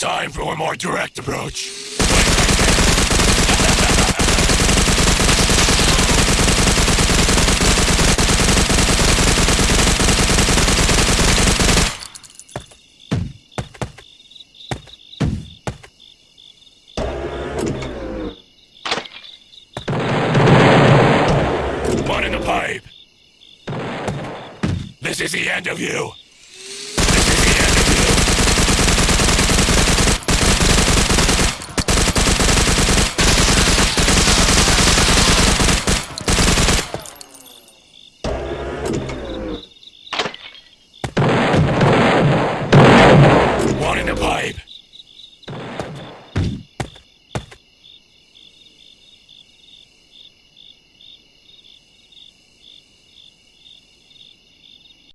time for a more direct approach. One in the pipe. This is the end of you. tribe.